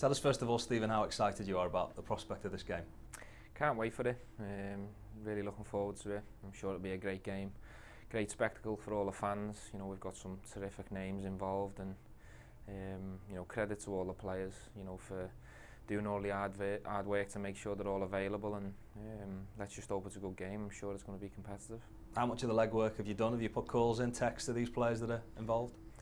Tell us first of all, Stephen, how excited you are about the prospect of this game. Can't wait for it. Um, really looking forward to it. I'm sure it'll be a great game, great spectacle for all the fans. You know, we've got some terrific names involved, and um, you know, credit to all the players. You know, for doing all the hard, hard work to make sure they're all available, and um, let's just hope it's a good game. I'm sure it's going to be competitive. How much of the legwork have you done? Have you put calls in, texts to these players that are involved?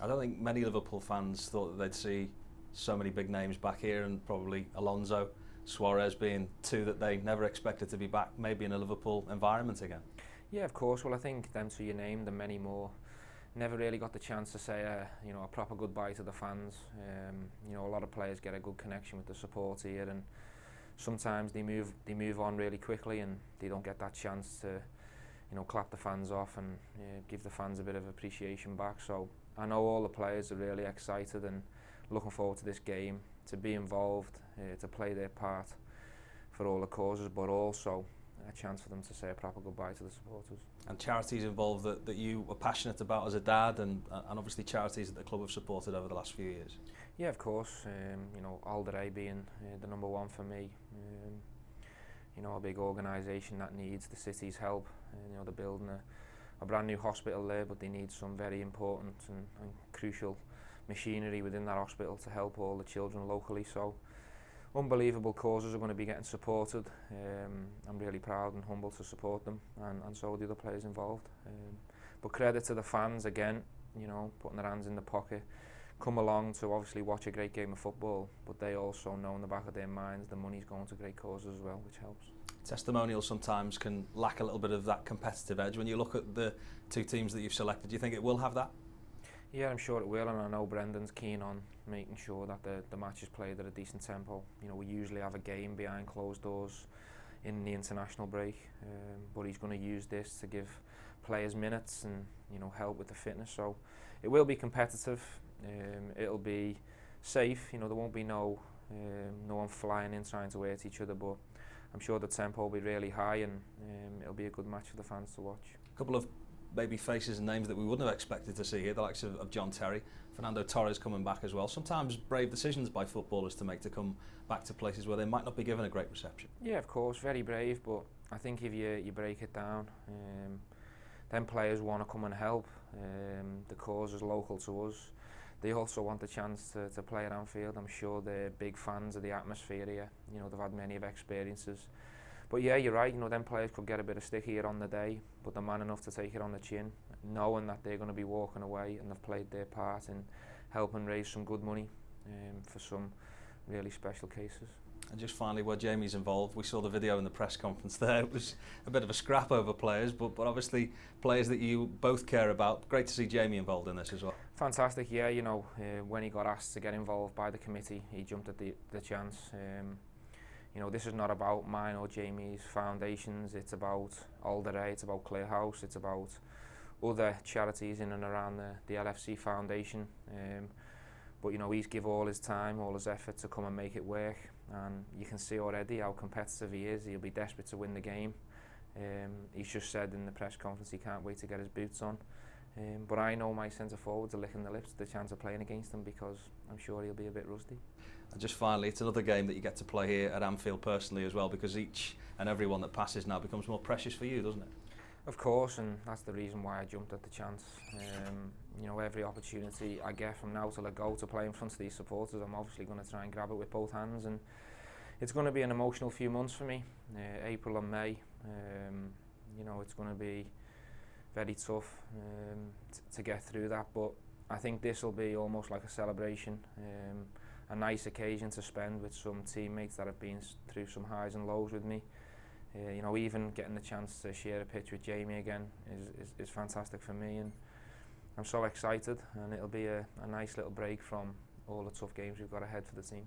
I don't think many Liverpool fans thought that they'd see so many big names back here and probably Alonso, Suarez being two that they never expected to be back, maybe in a Liverpool environment again. Yeah, of course. Well, I think them two you named and many more never really got the chance to say a, you know, a proper goodbye to the fans. Um, you know, a lot of players get a good connection with the support here and sometimes they move they move on really quickly and they don't get that chance to you know clap the fans off and uh, give the fans a bit of appreciation back so I know all the players are really excited and looking forward to this game, to be involved, uh, to play their part for all the causes, but also a chance for them to say a proper goodbye to the supporters. And charities involved that, that you were passionate about as a dad and, and obviously charities that the club have supported over the last few years? Yeah, of course. Um, you know, Alderay being uh, the number one for me. Um, you know, a big organisation that needs the city's help. Uh, you know, they're building a, a brand new hospital there, but they need some very important and, and crucial machinery within that hospital to help all the children locally. So unbelievable causes are going to be getting supported. Um, I'm really proud and humble to support them and, and so are the other players involved. Um, but credit to the fans again, you know, putting their hands in the pocket, come along to obviously watch a great game of football, but they also know in the back of their minds the money's going to great causes as well, which helps. Testimonials sometimes can lack a little bit of that competitive edge. When you look at the two teams that you've selected, do you think it will have that? Yeah, I'm sure it will, and I know Brendan's keen on making sure that the, the match is played at a decent tempo. You know, we usually have a game behind closed doors in the international break, um, but he's going to use this to give players minutes and you know help with the fitness. So it will be competitive. Um, it'll be safe. You know, there won't be no um, no one flying in trying to hurt each other, but I'm sure the tempo will be really high and um, it'll be a good match for the fans to watch. A couple of maybe faces and names that we wouldn't have expected to see here, the likes of, of, John Terry, Fernando Torres coming back as well. Sometimes brave decisions by footballers to make to come back to places where they might not be given a great reception. Yeah, of course, very brave, but I think if you, you break it down, um, then players want to come and help. Um, the cause is local to us. They also want the chance to, to play at Anfield. I'm sure they're big fans of the atmosphere here. You know, they've had many of experiences. But yeah, you're right. You know, them players could get a bit of stick here on the day, but they're man enough to take it on the chin, knowing that they're going to be walking away and they've played their part in helping raise some good money um, for some really special cases. And just finally, where Jamie's involved, we saw the video in the press conference there. It was a bit of a scrap over players, but, but obviously players that you both care about. Great to see Jamie involved in this as well. Fantastic, yeah. You know, uh, when he got asked to get involved by the committee, he jumped at the, the chance. Um, you know, this is not about mine or Jamie's foundations, it's about Alderay, it's about Clear House, it's about other charities in and around the, the LFC Foundation. Um, but you know, he's give all his time, all his effort to come and make it work. And you can see already how competitive he is. He'll be desperate to win the game. Um, he's just said in the press conference he can't wait to get his boots on. Um, but I know my centre forwards are licking the lips the chance of playing against them because I'm sure he'll be a bit rusty. And just finally, it's another game that you get to play here at Anfield personally as well because each and every one that passes now becomes more precious for you, doesn't it? Of course, and that's the reason why I jumped at the chance. Um, you know, every opportunity I get from now till I go to play in front of these supporters, I'm obviously going to try and grab it with both hands. And it's going to be an emotional few months for me, uh, April and May. Um, you know, it's going to be very tough um, to get through that. But I think this will be almost like a celebration, um, a nice occasion to spend with some teammates that have been through some highs and lows with me. Uh, you know, even getting the chance to share a pitch with Jamie again is, is, is fantastic for me. And I'm so excited, and it'll be a, a nice little break from all the tough games we've got ahead for the team.